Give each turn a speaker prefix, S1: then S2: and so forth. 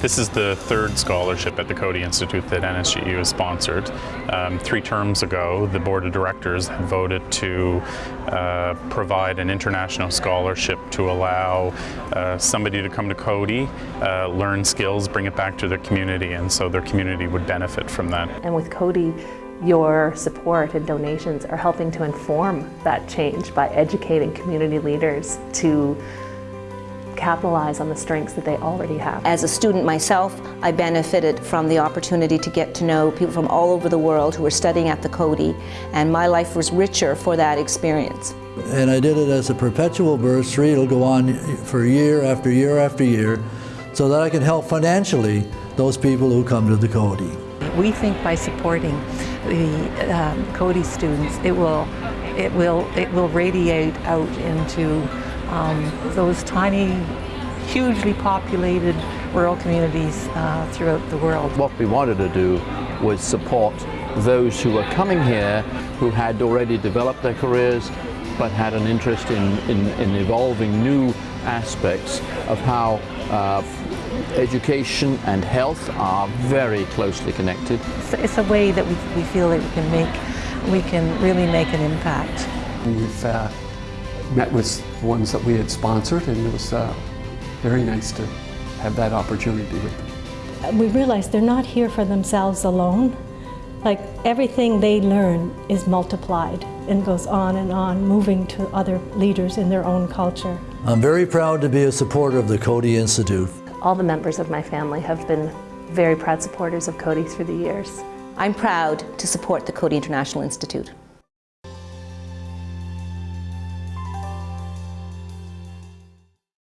S1: This is the third scholarship at the Coady Institute that NSGU has sponsored. Um, three terms ago, the board of directors had voted to uh, provide an international scholarship to allow uh, somebody to come to Coady, uh, learn skills, bring it back to their community, and so their community would benefit from that.
S2: And with Coady, your support and donations are helping to inform that change by educating community leaders to capitalize on the strengths that they already have.
S3: As a student myself, I benefited from the opportunity to get to know people from all over the world who were studying at the Coady, and my life was richer for that experience.
S4: And I did it as a perpetual bursary. It'll go on for year after year after year, so that I can help financially those people who come to the Coady.
S5: We think by supporting the um, Coady students, it will, it will, it will radiate out into um, those tiny, hugely populated rural communities uh, throughout the world.
S6: What we wanted to do was support those who were coming here who had already developed their careers but had an interest in, in, in evolving new aspects of how uh, education and health are very closely connected.
S5: It's, it's a way that we, we feel that we can make, we can really make an impact.
S7: We've uh, met with the ones that we had sponsored and it was uh, very nice to have that opportunity with them.
S8: We realize they're not here for themselves alone. Like everything they learn is multiplied and goes on and on, moving to other leaders in their own culture.
S4: I'm very proud to be a supporter of the Coady Institute.
S2: All the members of my family have been very proud supporters of Coady through the years.
S3: I'm proud to support the Coady International Institute.